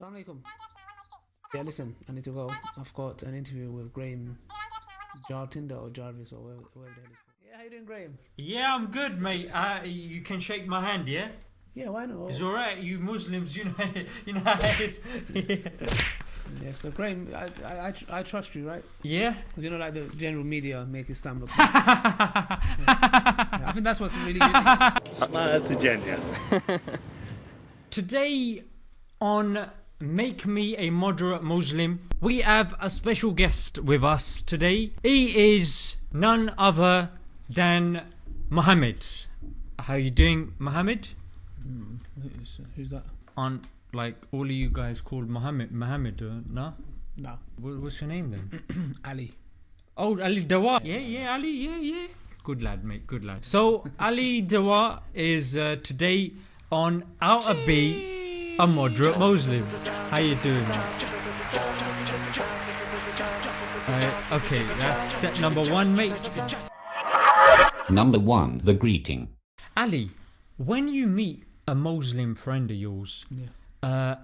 Assalamualaikum. Yeah, listen, I need to go. I've got an interview with Graham Jartinder or Jarvis or whatever, the hell. Yeah, how you doing, Graham? Yeah, I'm good, mate. Uh, you can shake my hand, yeah? Yeah, why not? It's alright, you Muslims, you know, you know how it's. Yes, but Graham, I, I, I, trust you, right? Yeah. Because you know, like the general media make Istanbul. I think that's what's really. Good. Smile to Today on Make Me a Moderate Muslim, we have a special guest with us today. He is none other than Muhammad. How you doing, Muhammad? who's, who's that? On like all of you guys called Muhammad, Muhammad, uh, no? No, What, what's your name then? Ali. Oh, Ali Dawah. Yeah, yeah, Ali. Yeah, yeah. Good lad, mate. Good lad. So Ali Dawah is uh, today on How to Be a Moderate Muslim. How you doing, man? Uh, okay, that's step number one, mate. Number 1. The greeting. Ali, when you meet a Muslim friend of yours, Yeah. uh,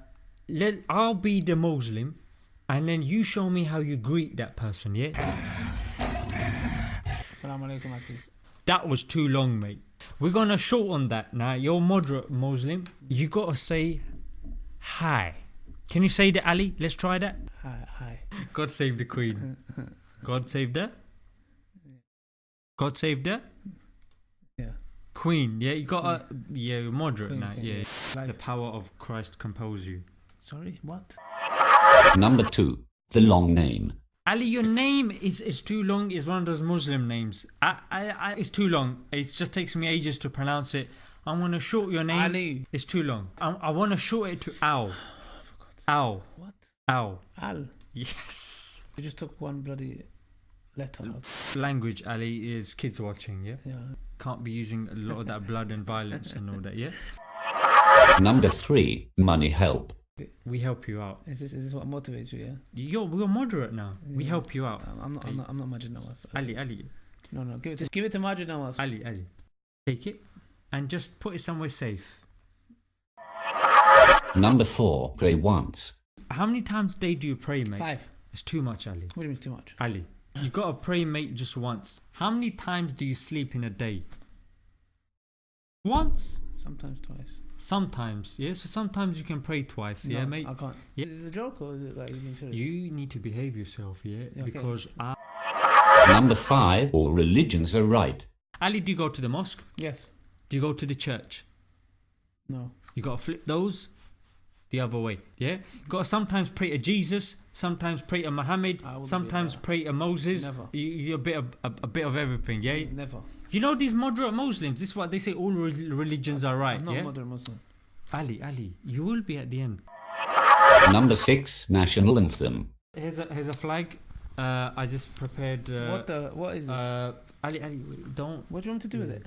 let I'll be the Muslim, and then you show me how you greet that person. Yeah. Assalamu alaikum, Aki. That was too long, mate. We're gonna shorten that now. You're moderate Muslim. You gotta say hi. Can you say that, Ali? Let's try that. Hi, hi. God save the Queen. God save the. God save the Yeah. Queen. Yeah, you got a Yeah, you're moderate Queen, now. queen, Yeah. yeah. The power of Christ compels you. sorry, what? Number 2. The long name. Ali, your name is, is too long. It's one of those Muslim names. I, I, I, it's too long. It just takes me ages to pronounce it. I want to short your name. Ali. It's too long. I, I want to short it to Al. Al. What? Al. Al. Yes. You just took one bloody letter out. Language, Ali, is kids watching, yeah? Yeah. Can't be using a lot of that blood and violence and all that, yeah? Number 3. Money help. We help you out. Is this is this what motivates you? Yeah. You're, we're moderate now. We help you out. I'm, I'm not. I'm not. I'm not Maajid Nawaz. Ali, Ali, No, no. Give it. To, give it to Maajid Nawaz. Ali, Ali. Take it and just put it somewhere safe. Number 4. Pray once. How many times a day do you pray, mate? Five. It's too much, Ali. What do you mean too much? Ali, you gotta pray, mate, just once. How many times do you sleep in a day? Once. Sometimes twice. Sometimes, yeah. So sometimes you can pray twice, yeah, mate. I can't. Yeah. Is it a joke or is it like you being serious? You need to behave yourself, yeah, Yeah, okay. because I, Number 5. All religions are right. Ali, do you go to the mosque? Yes. Do you go to the church? No. You gotta flip those the other way, yeah. You gotta sometimes pray to Jesus, sometimes pray to Muhammad, I wouldn't be sometimes pray to Moses. Never. You, you're a bit of a, a bit of everything, yeah. Never. You know these moderate Muslims. This is what they say. All re- religions are right, I'm not yeah. modern Muslim. Ali, Ali, you will be at the end. Number 6. National anthem. Here's a here's a flag. Uh, I just prepared. Uh, what the? What is this? Uh, Ali, Ali, don't. what do you want me to do with it?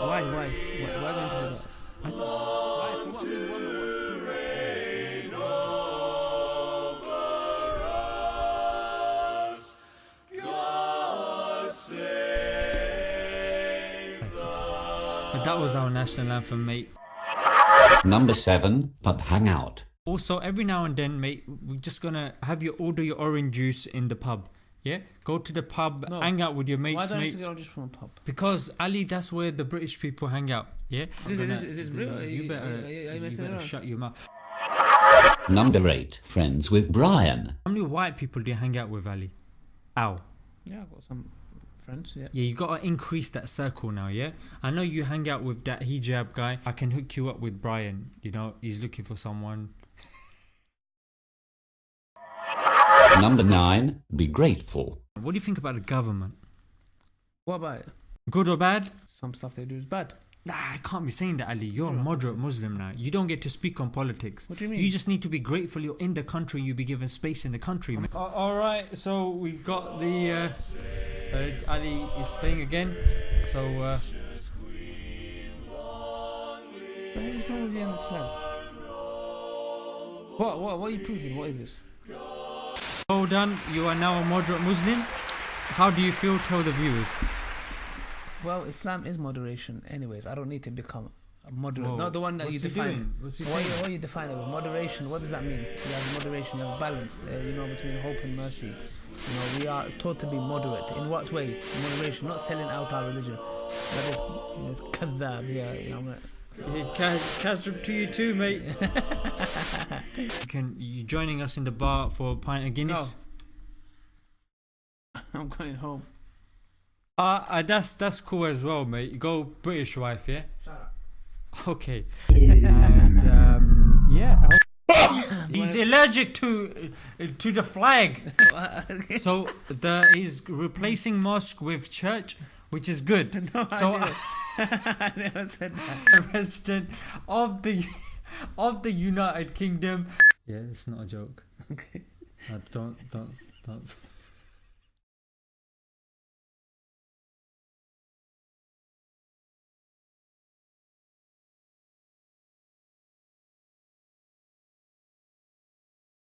Why? Why? Why? Why going to do that? Why? For what reason? Why? What? that was our national anthem, mate. Number 7. Pub hangout. Also, every now and then, mate, we're just gonna have you order your orange juice in the pub. Yeah, go to the pub, No. hang out with your mates, Why don't I mate. have go just from a pub? Because Ali, that's where the British people hang out. Yeah. Is this- is this- is this real? You you- better. are you- are you you better around? shut your mouth. Number 8. Friends with Brian. How many white people do you hang out with, Ali? Ow. Yeah, I've got some friends. Yeah. Yeah, you gotta increase that circle now. Yeah. I know you hang out with that hijab guy. I can hook you up with Brian. You know, he's looking for someone. Number 9. Be grateful. What do you think about the government? What about it? Good or bad? Some stuff they do is bad. Nah, I can't be saying that, Ali. You're a moderate Muslim now. You don't get to speak on politics. What do you mean? You just need to be grateful you're in the country. You be given space in the country. man. all right, so we've got the uh, uh, Ali is playing again. So uh, What is wrong with you on this flag? What, what, what are you proving? What is this? Well done. You are now a moderate Muslim. How do you feel? Tell the viewers. Well, Islam is moderation. Anyways, I don't need to become a moderate. Whoa. Not the one that What's you define. What's what, you, what you define it with moderation? What does that mean? You have moderation. You have balance. Uh, you know between hope and mercy. You know we are taught to be moderate. In what way? Moderation, not selling out our religion. That is, you know, it's kadhab. Yeah, you know. I'm like, to you too, mate. you can you joining us in the bar for a pint of Guinness? No. I'm going home. Uh, uh, that's that's cool as well, mate. Go British wife, yeah. Shut up. Okay. and um, yeah, he's allergic to uh, to the flag. so the he's replacing mosque with church, which is good. no, so I. I never said that. of the of the United Kingdom. Yeah, it's not a joke. Okay. Uh, don't don't don't.